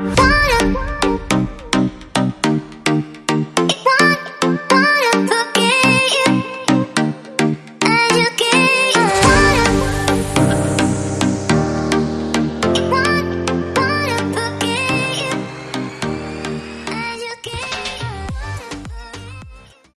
Bye.